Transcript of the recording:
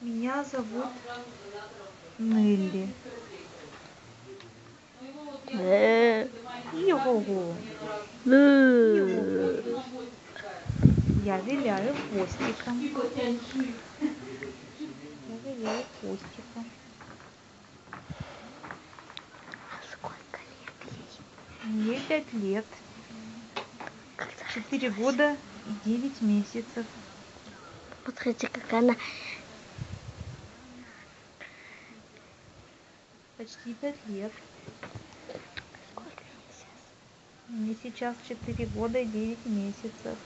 Меня зовут Нелли. Э, Його. э. Я виляю хвостиком. Я виляю хвостиком. Сколько лет ей? Мне пять лет. Четыре года и девять месяцев. Смотрите, как она Почти пять лет. Сколько ей сейчас? Мне сейчас четыре года и девять месяцев.